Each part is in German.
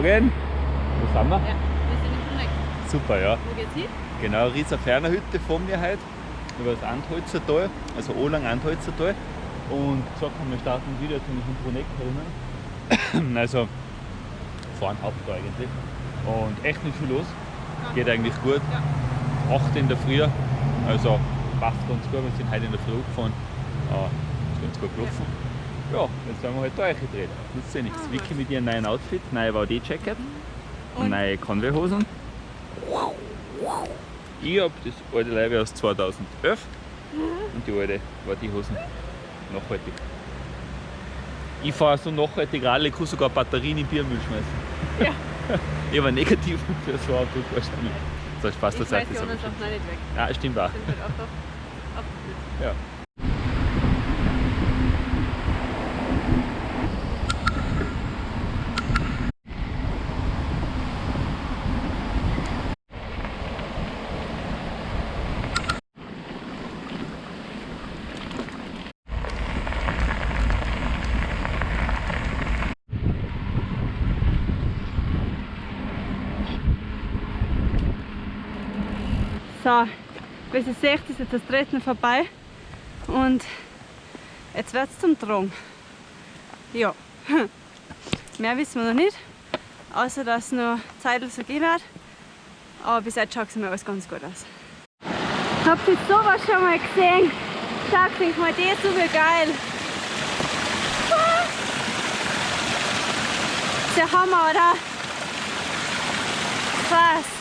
Morgen. Wo sind wir? Ja, wir sind im Connect. Super, ja. Wo geht's hin? Genau, Rieser Fernerhütte vor mir heute. Über das Antholzer Tal, also Olang Antholzer Tal. Und gesagt haben, wir starten wieder jetzt in Bruneck drinnen. Also fahren Haupttor eigentlich. Und echt nicht viel los. Geht eigentlich gut. Ja. 8 in der Früh. Also passt ganz gut. Wir sind heute in der Früh gefahren. Äh, ist ganz gut gelaufen. Ja, jetzt werden wir halt da gedreht. Nützt ja nichts. Ah, Vicky mit ihrem neuen Outfit, neue VD-Jacket, Und? neue Conway-Hosen. Ich habe das alte Leibe aus 2011 und die alte VD-Hosen nachhaltig. Ich fahre so nachhaltig alle, ich kann sogar Batterien in Biermüll schmeißen. Ja. ich habe negativ für so ein Auto wahrscheinlich. So, Spaß Ich beiseite. weiß die so. anderen Sachen auch nicht weg. Ja, stimmt auch. Sind halt einfach abgefüllt. Ja. So, wie ihr seht, ist jetzt das Treten vorbei und jetzt wird es zum Drang. Ja, mehr wissen wir noch nicht, außer dass noch Zeit so gehen wird. Aber bis jetzt schaut es mir alles ganz gut aus. Habt ihr sowas schon mal gesehen? Schaut euch mal das so geil. Das ist der Hammer, oder? Krass.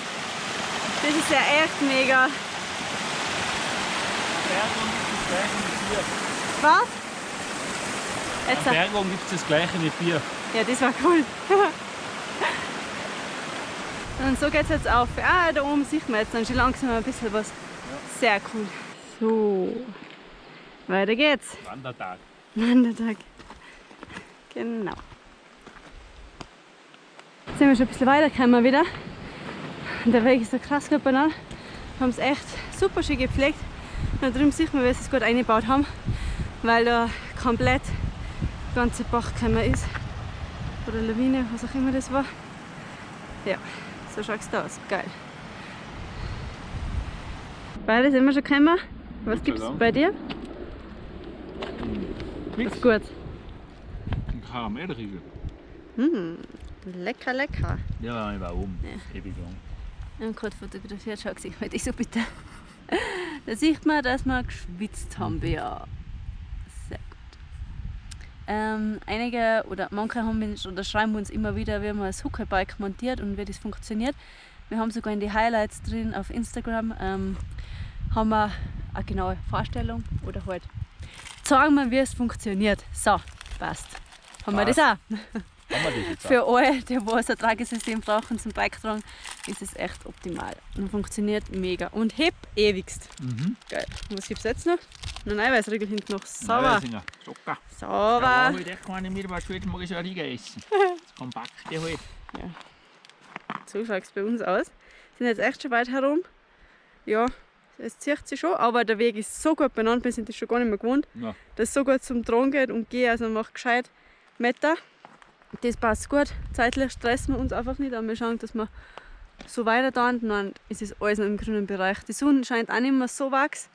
Das ist ja echt mega. Bergung gibt das gleiche mit Bier. Was? Jetzt, An Bergung gibt es das gleiche mit Bier. ja, das war cool. Und so geht es jetzt auf. Ah, da oben sieht man jetzt dann schon langsam ein bisschen was. Sehr cool. So, weiter geht's. Wandertag. Wandertag. Genau. Jetzt sind wir schon ein bisschen weitergekommen wieder. Und der Weg ist so krass gut banal. Wir haben es echt super schön gepflegt. Und da drüben sieht man, wie sie es gut eingebaut haben, weil da komplett der ganze Bach gekommen ist. Oder Lawine, was auch immer das war. Ja, so schaut es da aus. Geil. Beide sind wir schon gekommen. Was gibt es Dank. bei dir? Nix. Gut. Ein Karamellriegel. Mm, lecker, lecker. Ja, ich war oben. Ja. Ewig lang. Wir haben gerade fotografiert, schau sich mal so bitte. Da sieht man, dass wir geschwitzt haben. Ja. Sehr gut. Ähm, einige oder manche haben uns, oder schreiben uns immer wieder, wie man das Huckelbike montiert und wie das funktioniert. Wir haben sogar in die Highlights drin auf Instagram ähm, haben wir eine genaue Vorstellung oder halt zeigen wir, wie es funktioniert. So, passt. Haben wir das auch? Haben wir das auch? Für alle, die was ein Tragesystem brauchen zum Bike tragen, ist es echt optimal. Und funktioniert mega. Und heb ewigst. Mhm. Geil. Was gibt's jetzt noch? Ein Eiweißriegel hinten noch. Sauber. Schocker. Sauber. Ja, echt keine mehr, weil heute mag ich ja Riegel essen. Das kompakte halt. So schaut es bei uns aus. Sind jetzt echt schon weit herum. Ja, es zieht sich schon, aber der Weg ist so gut benannt, wir sind das schon gar nicht mehr gewohnt, Ja. dass es so gut zum Tragen geht und gehen, also macht gescheit Meter. Das passt gut. Zeitlich stressen wir uns einfach nicht, aber wir schauen, dass wir so weiter da und dann ist es alles noch im grünen Bereich. Die Sonne scheint auch nicht mehr so wachs.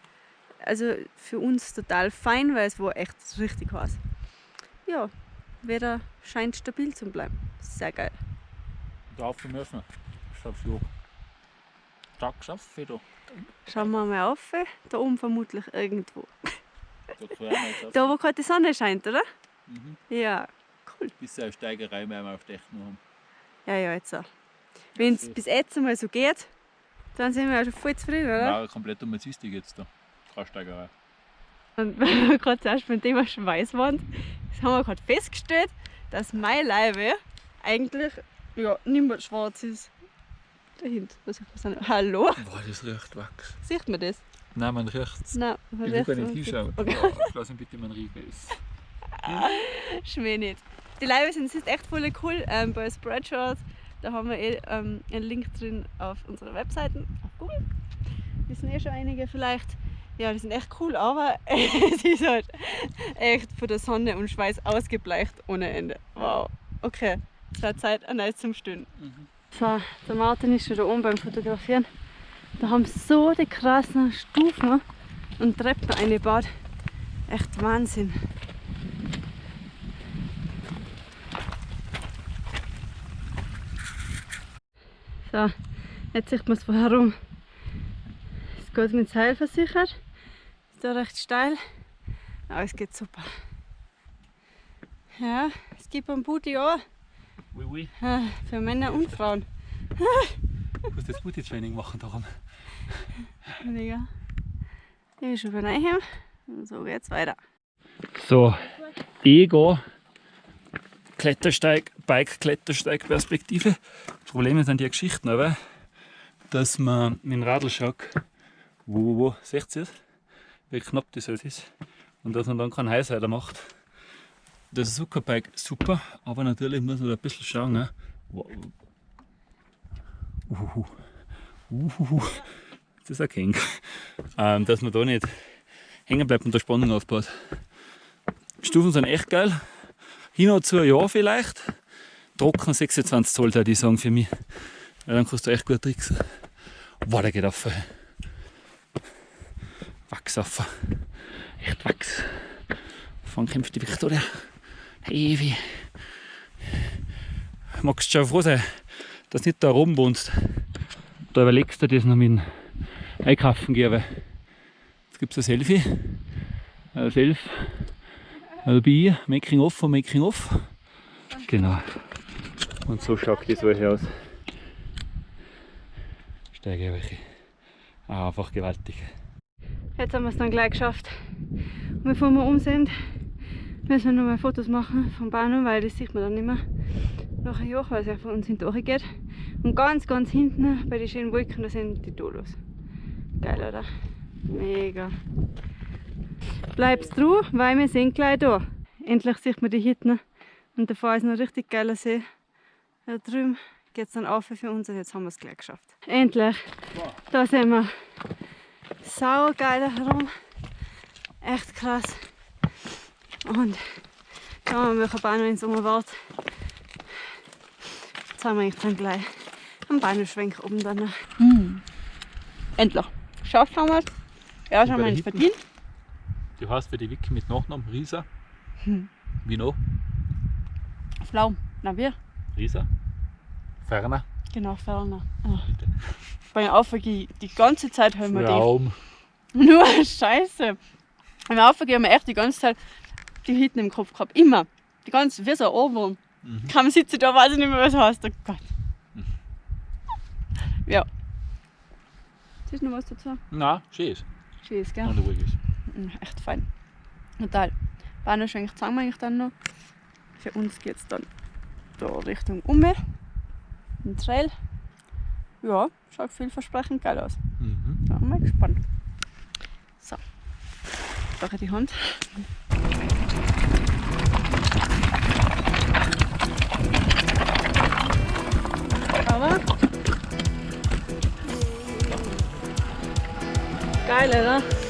Also für uns total fein, weil es war echt richtig heiß. Ja, Wetter scheint stabil zu bleiben. Sehr geil. Drauf müssen wir. Schaffst du. Stark geschafft, du. Schauen wir mal auf. Da oben vermutlich irgendwo. Da, wo gerade die Sonne scheint, oder? Mhm. Ja, cool. Bis eine Steigerei werden wir auf der Echten haben. Ja, ja, jetzt auch. Wenn es bis jetzt mal so geht, dann sind wir ja schon voll zufrieden, oder? Nein, komplett um jetzt jetzt da. Keine Steigerei. Und weil wir gerade zuerst beim Thema Schweißwand, das haben wir gerade festgestellt, dass meine Leibe eigentlich ja, nicht mehr schwarz ist. Dahinter, was ich. Hallo? Boah, das riecht Wachs. Sieht man das? Nein, man riecht es. Nein, man Ich will gar nicht hinschauen. Okay. Oh, lass ihn bitte meinen Riegel essen. Schmäh nicht. Die Leibe sind sind echt voll cool. Ähm, bei Spreadshirt, da haben wir eh, ähm, einen Link drin auf unserer Webseite, auf Google. Wissen eh schon einige vielleicht. Ja, die sind echt cool, aber es ist halt echt von der Sonne und Schweiß ausgebleicht ohne Ende. Wow. Okay. extra Zeit an Eis zum Stehen. Mhm. So, der Martin ist schon da oben beim Fotografieren. Da haben so die krassen Stufen und Treppen eingebaut. Echt Wahnsinn. So, jetzt sieht man es von herum. Es geht mit Seil versichert. Ist da recht steil. Aber es geht super. Ja, es gibt ein Booty auch. Oui, oui. Für Männer und Frauen. Du musst jetzt Booty-Training machen darum. Mega. Ich bin schon bei Neuheim. Und so geht's weiter. So, Ego. Klettersteig, Bike-Klettersteig-Perspektive. Probleme sind die Geschichten, aber dass man mit dem Radlschock, wo, wo, wo, seht ihr es? Wie knapp das halt ist. Und dass man dann keinen Highsider macht. Das Zuckerbike super, aber natürlich muss man da ein bisschen schauen. Ne? Uhuhu. Uhuhu. Das ist ein King. Ähm, dass man da nicht hängen bleibt und der Spannung aufbaut. Stufen sind echt geil. Hin und zu Jahr vielleicht. Trocken 26 Zoll, würde ich sagen, für mich. Weil dann kannst du echt gut tricksen. Boah, der geht auf. Wachs auf. Echt Wachs. Von kämpft die Victoria. Hey, wie. Magst du schon froh sein, dass du nicht da oben wohnst. Da überlegst du das noch mit dem Einkaufen gehen. Jetzt gibt es ein Selfie. Ein Self. Dabei, Making Off von Making Off. Genau. Und so schaut das alles aus. Steige welche. Ah, einfach gewaltig. Jetzt haben wir es dann gleich geschafft. Und bevor wir um sind, müssen wir noch mal Fotos machen vom Bahnhof, weil das sieht man dann nicht mehr. Nach einem Jahr, weil es ja von uns hinten geht. Und ganz, ganz hinten bei den schönen Wolken, da sind die Dolos. Geil, oder? Mega. Bleibst du, weil wir sind gleich da. Endlich sieht man die Hütten. Und da ist noch ein richtig geiler See. Da drüben geht es dann auf für uns und jetzt haben wir es gleich geschafft. Endlich. Da sind wir. Sau geil herum. Echt krass. Und schauen wir, welcher Bahnhof in Sommer wart. Jetzt haben wir eigentlich dann gleich einen Bahnhofschwenk oben dann. Hm. Endlich. Geschafft haben wir es. Ja, haben wir nicht verdient. Du hast für die Wiki mit Nachnamen Risa. Hm. Wie noch? Flaum. Na, wir? Risa. Ferner. Genau, Ferner. Ah. Beim Aufgehen die ganze Zeit haben wir Raum. die. Nur Scheiße. Beim Aufgehen haben wir echt die ganze Zeit die Hitten im Kopf gehabt. Immer. Die ganze, wie so ein Ohrwurm. Mhm. Kaum sitze da, weiß ich nicht mehr, was heißt. Oh Gott. Mhm. Ja. Siehst du noch was dazu? Nein, schön ist. Schön ist, gell? Und ruhig ist. Mhm, echt fein. Total. Bahnhofschwenk zeigen wir eigentlich dann noch. Für uns geht es dann da Richtung Umme. Ein Trail. Ja, schaut vielversprechend geil aus. Mhm. Da bin ich gespannt. So, ich die Hand. Aber geil, oder?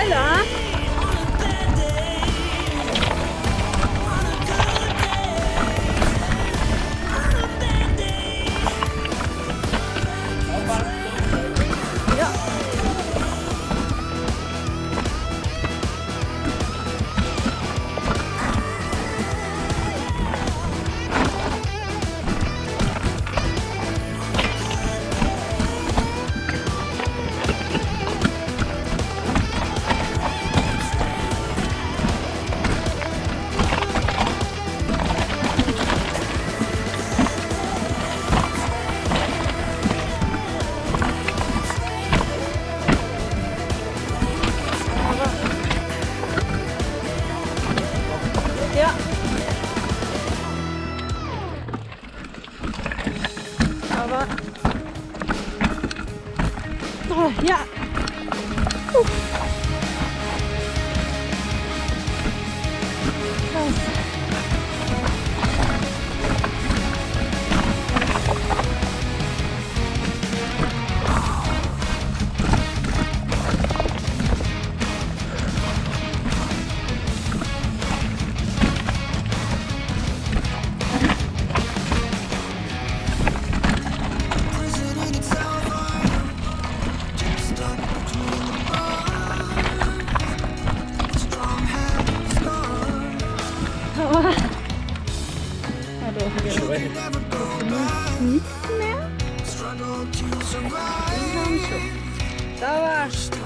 来了！Давай.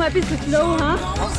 my business low, huh?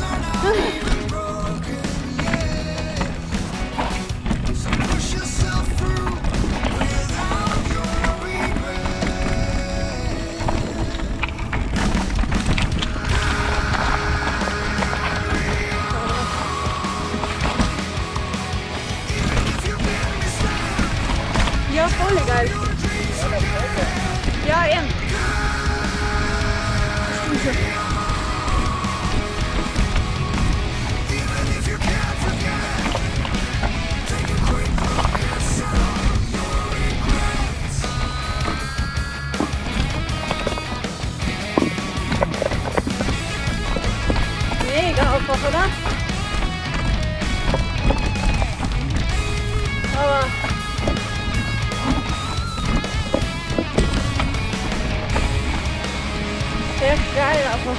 weiterlaufen.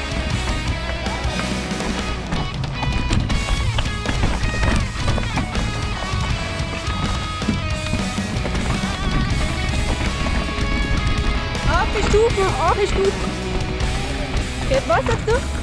Auf die Stufe, auf die Stufen. Geht was sagst du?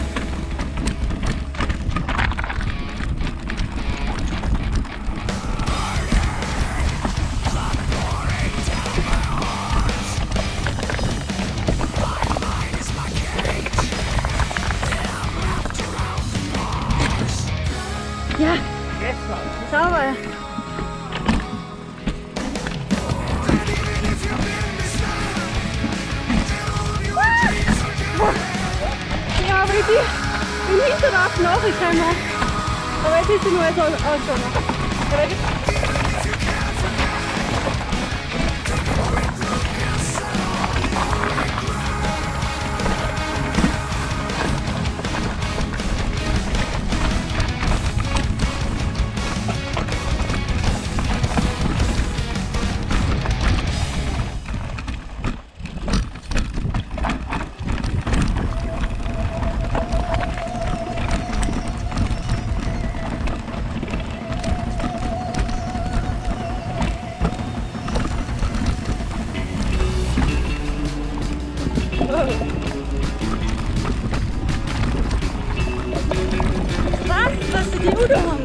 Come on.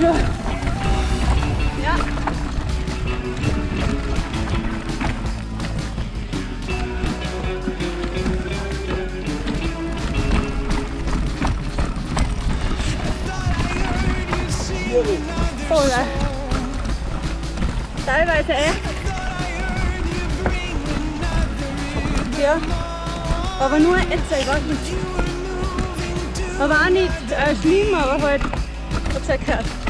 Schon. Ja. Oh ja. Teilweise echt. Ja. Aber nur jetzt, ich weiß nicht. Aber auch nicht äh, schlimm, aber halt, hab's ja gehört.